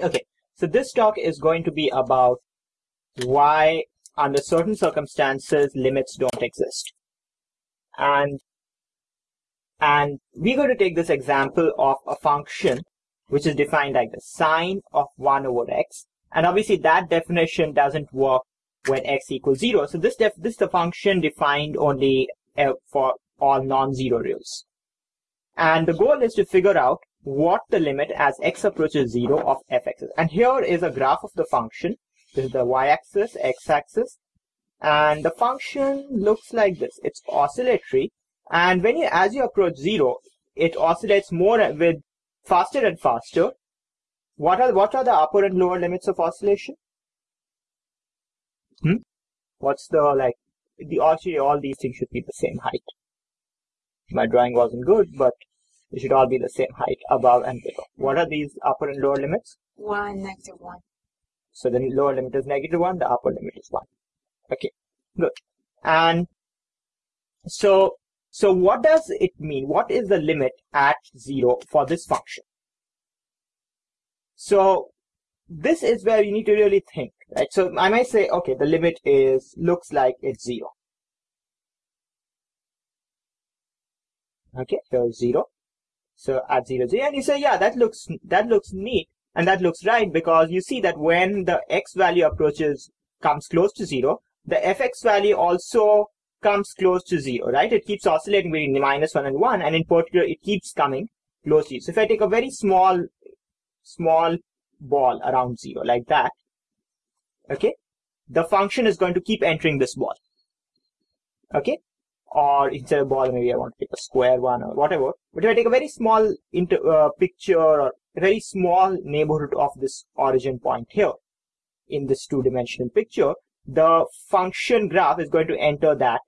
Okay, so this talk is going to be about why under certain circumstances limits don't exist. And and we're going to take this example of a function which is defined like the sine of 1 over x. And obviously that definition doesn't work when x equals 0. So this def this is the function defined only uh, for all non-zero reals. And the goal is to figure out what the limit as x approaches 0 of fx is. And here is a graph of the function. This is the y-axis, x-axis. And the function looks like this. It's oscillatory. And when you, as you approach 0, it oscillates more with faster and faster. What are, what are the upper and lower limits of oscillation? Hmm? What's the, like, the, actually all these things should be the same height. My drawing wasn't good, but they should all be the same height above and below. What are these upper and lower limits? 1, negative 1. So the lower limit is negative 1, the upper limit is 1. Okay, good. And so, so what does it mean? What is the limit at 0 for this function? So this is where you need to really think, right? So I might say, okay, the limit is, looks like it's 0. Okay, here's 0. So at 0, 0, and you say, yeah, that looks, that looks neat. And that looks right because you see that when the x value approaches, comes close to 0, the fx value also comes close to 0, right? It keeps oscillating between minus 1 and 1, and in particular, it keeps coming close to 0. So if I take a very small, small ball around 0, like that, okay, the function is going to keep entering this ball, okay? Or instead of ball, maybe I want to take a square one or whatever. But if I take a very small inter, uh, picture or a very small neighborhood of this origin point here in this two-dimensional picture, the function graph is going to enter that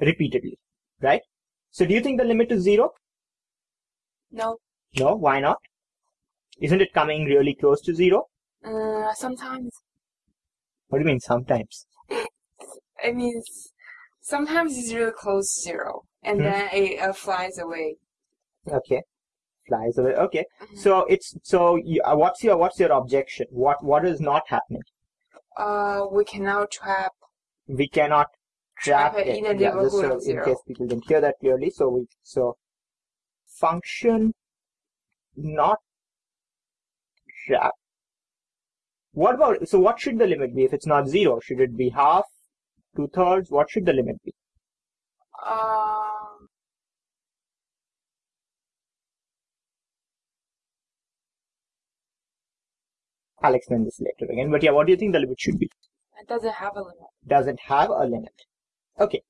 repeatedly, right? So do you think the limit is zero? No. No, why not? Isn't it coming really close to zero? Uh, sometimes. What do you mean sometimes? I means sometimes it's really close to zero, and Hmm. then it uh, flies away. Okay. Flies away. Okay. Mhm. So it's so you, uh, what's your what's your objection? What what is not happening? Uh, we cannot trap. we cannot trap, Trap it in a Yeah, just so in case people didn't hear that clearly. So we so function not trap. What about so what should the limit be if it's not zero? Should it be half, two thirds? What should the limit be? Um, I'll explain this later again. But yeah, what do you think the limit should be? it doesn't have a limit. Doesn't have a limit. Okay.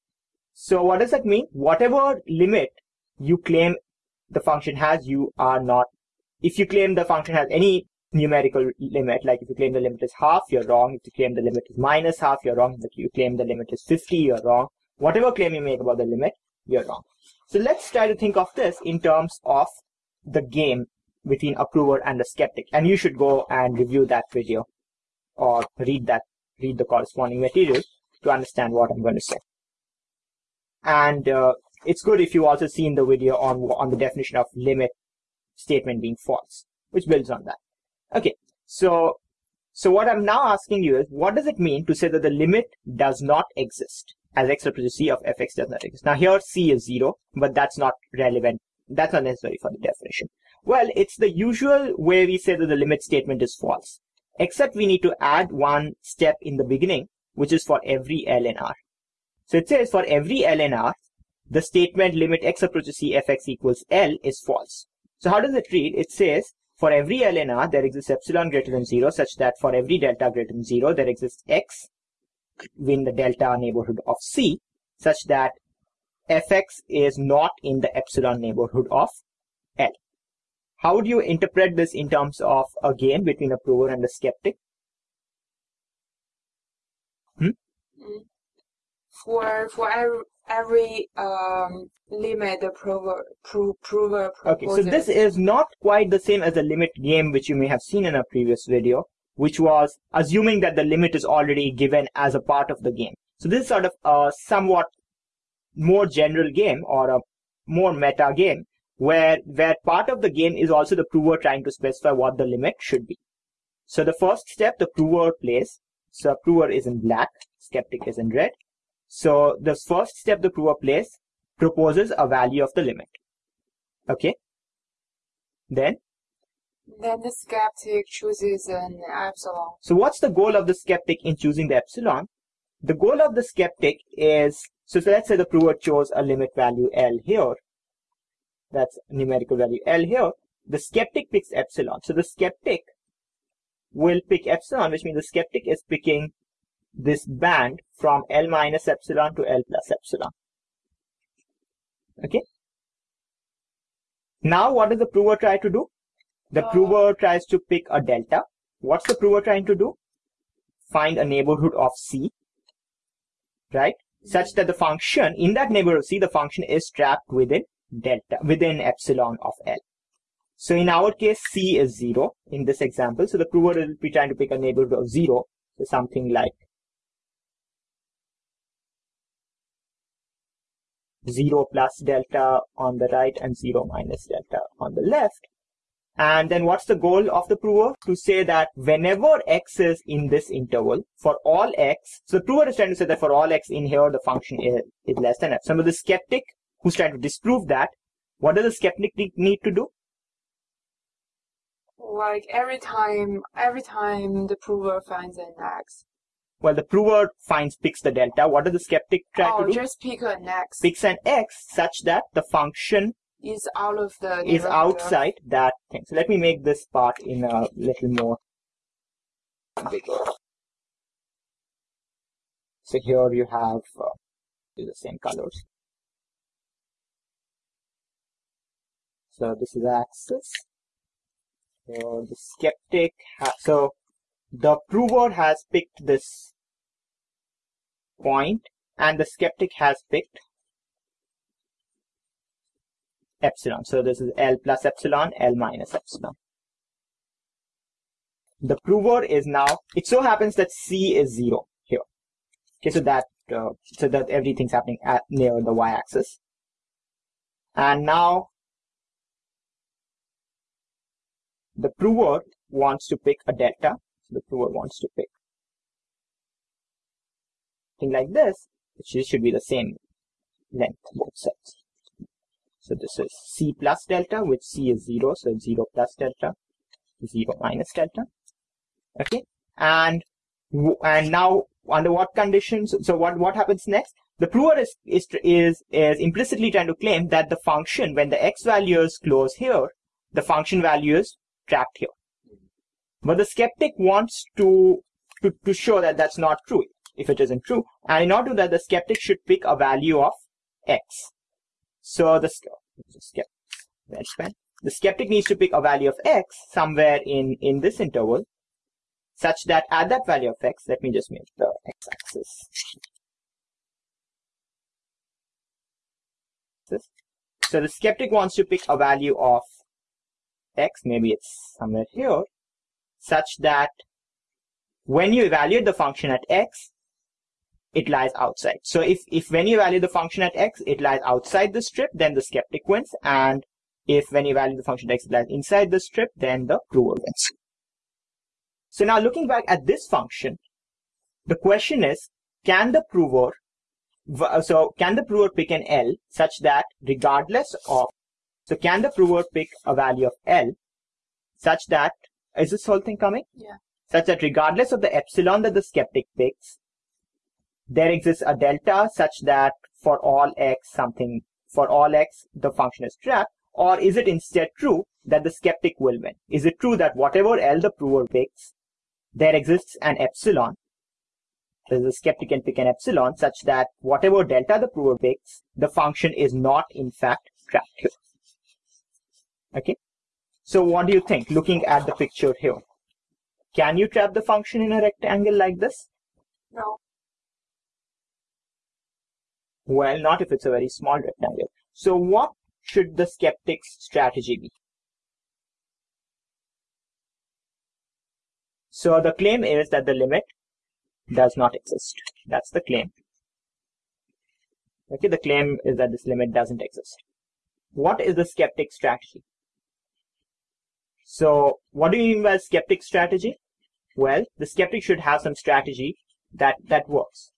So what does that mean? Whatever limit you claim the function has, you are not. If you claim the function has any numerical limit, like if you claim the limit is half, you're wrong. If you claim the limit is minus half, you're wrong. If you claim the limit is 50, you're wrong. Whatever claim you make about the limit, you're wrong. So let's try to think of this in terms of the game between approver and the skeptic. And you should go and review that video or read that, read the corresponding material to understand what I'm going to say. And uh, it's good if you also seen the video on on the definition of limit statement being false, which builds on that. Okay, so so what I'm now asking you is, what does it mean to say that the limit does not exist as x approaches c of fx does not exist? Now here c is zero, but that's not relevant. That's not necessary for the definition. Well, it's the usual way we say that the limit statement is false, except we need to add one step in the beginning, which is for every L in R. So it says for every L in R, the statement limit x approaches c fx equals L is false. So how does it read? It says for every L in R, there exists epsilon greater than zero, such that for every delta greater than zero, there exists x in the delta neighborhood of c, such that fx is not in the epsilon neighborhood of L. How would you interpret this in terms of a game between a prover and a skeptic? Hmm? Mm. For for every, um limit the prover pro, prover Okay, so this is not quite the same as the limit game which you may have seen in a previous video, which was assuming that the limit is already given as a part of the game. So this is sort of a somewhat more general game or a more meta game where where part of the game is also the prover trying to specify what the limit should be. So the first step, the prover plays. So prover is in black, skeptic is in red. So the first step the prover plays proposes a value of the limit. Okay. Then Then the skeptic chooses an epsilon. So what's the goal of the skeptic in choosing the epsilon? The goal of the skeptic is, so, so let's say the prover chose a limit value L here. That's numerical value L here. The skeptic picks epsilon. So the skeptic will pick epsilon, which means the skeptic is picking this band from L minus epsilon to L plus epsilon. Okay. Now what does the prover try to do? The Uh, prover tries to pick a delta. What's the prover trying to do? Find a neighborhood of C, right? Such that the function, in that neighborhood of C, the function is trapped within delta, within epsilon of L. So in our case, C is zero in this example. So the prover will be trying to pick a neighborhood of zero. So something like zero plus delta on the right and zero minus delta on the left. And then what's the goal of the prover? To say that whenever x is in this interval, for all x, so the prover is trying to say that for all x in here, the function is, is less than epsilon. But the skeptic who's trying to disprove that, what does the skeptic need to do? Like every time, every time the prover finds an x. Well, the prover finds picks the delta. What does the skeptic try oh, to do? just pick an x. Picks an x such that the function is out of the is outside that thing. So let me make this part in a little more bigger. So here you have uh, the same colors. So this is axis. So the skeptic, ha- so the prover has picked this point and the skeptic has picked epsilon. So this is L plus epsilon, L minus epsilon. The prover is now, it so happens that C is zero here. Okay, so that, uh, so that everything's happening at near the y-axis. And now the prover wants to pick a delta. The prover wants to pick thing like this, which should be the same length both sides. So this is C plus delta, which C is 0, so it's 0 plus delta, 0 minus delta. Okay, and and now under what conditions? So what what happens next? The prover is is is is implicitly trying to claim that the function, when the x value is close here, the function value is trapped here. But the skeptic wants to to, to show that that's not true if it isn't true. And in order to do that, the skeptic should pick a value of x. So the, the skeptic, the skeptic needs to pick a value of x somewhere in, in this interval such that at that value of x, let me just make the x-axis. So the skeptic wants to pick a value of x, maybe it's somewhere here, such that when you evaluate the function at x, it lies outside. So if, if when you evaluate the function at x, it lies outside the strip, then the skeptic wins. And if when you evaluate the function at x, it lies inside the strip, then the prover wins. So now looking back at this function, the question is, can the prover, uh, so can the prover pick an L such that regardless of, so can the prover pick a value of L such that, is this whole thing coming? Yeah. Such that regardless of the epsilon that the skeptic picks, there exists a delta such that for all x something, for all x the function is trapped, or is it instead true that the skeptic will win? Is it true that whatever L the prover picks, there exists an epsilon, so the skeptic can pick an epsilon such that whatever delta the prover picks, the function is not in fact trapped here. Okay. So what do you think looking at the picture here? Can you trap the function in a rectangle like this? No. Well, not if it's a very small rectangle. So what should the skeptic's strategy be? So the claim is that the limit does not exist. That's the claim. Okay, the claim is that this limit doesn't exist. What is the skeptic's strategy? So what do you mean by skeptic strategy? Well, the skeptic should have some strategy that, that works.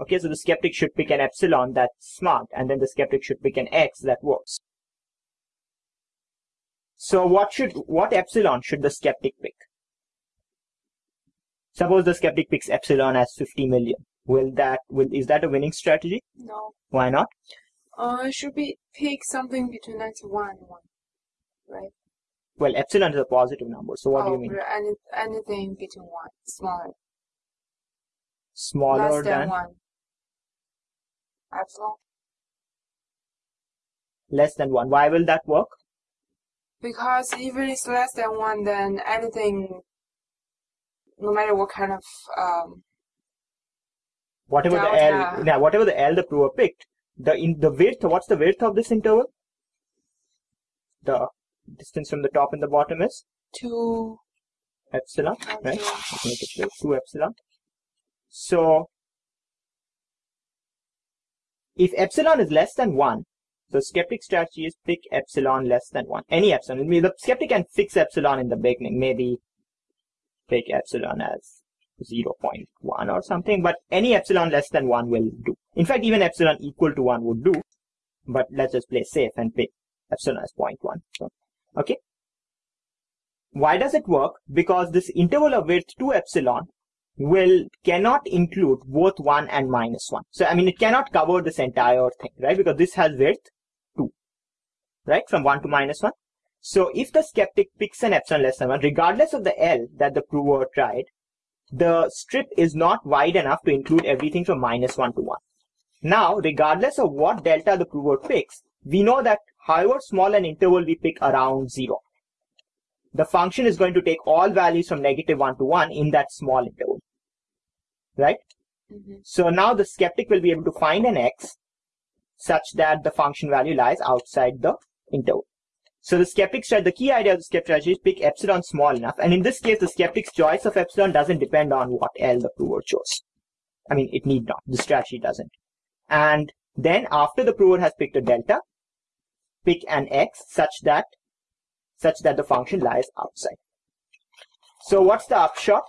Okay, so the skeptic should pick an epsilon that's smart, and then the skeptic should pick an x that works. So what should, what epsilon should the skeptic pick? Suppose the skeptic picks epsilon as 50 million. Will that, will, is that a winning strategy? No. Why not? Uh, should be pick something between negative one and one, right? Well, epsilon is a positive number, so what do you Oh, mean? Any, anything between one, smaller, Smaller less than than, one. Epsilon. less than 1. Why will that work? Because if it is less than one, then anything, no matter what kind of um, Whatever the L, yeah, whatever the L the prover picked, the in the width, what's the width of this interval? The distance from the top and the bottom is two, epsilon, right? Let's make it clear, 2 epsilon. So, if epsilon is less than 1, so skeptic strategy is pick epsilon less than 1. Any epsilon. I mean, the skeptic can fix epsilon in the beginning. Maybe pick epsilon as 0.1 or something, but any epsilon less than 1 will do. In fact, even epsilon equal to 1 would do, but let's just play safe and pick epsilon as 0.1. So, okay. Why does it work? Because this interval of width 2 epsilon will cannot include both 1 and minus 1. So, I mean, it cannot cover this entire thing, right? Because this has width 2, right? From 1 to minus 1. So, if the skeptic picks an epsilon less than 1, regardless of the L that the prover tried, the strip is not wide enough to include everything from minus 1 to 1. Now, regardless of what delta the prover picks, we know that however small an interval we pick around 0, the function is going to take all values from negative 1 to 1 in that small interval. Right? mhm. So now the skeptic will be able to find an x such that the function value lies outside the interval. So the skeptic strategy, the key idea of the skeptic strategy is pick epsilon small enough. And in this case, the skeptic's choice of epsilon doesn't depend on what L the prover chose. I mean, it need not. The strategy doesn't. And then after the prover has picked a delta, pick an x such that such that the function lies outside. So what's the upshot?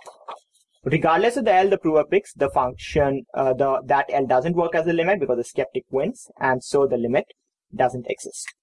Regardless of the L the prover picks, the function, uh, the that L doesn't work as a limit because the skeptic wins, and so the limit doesn't exist.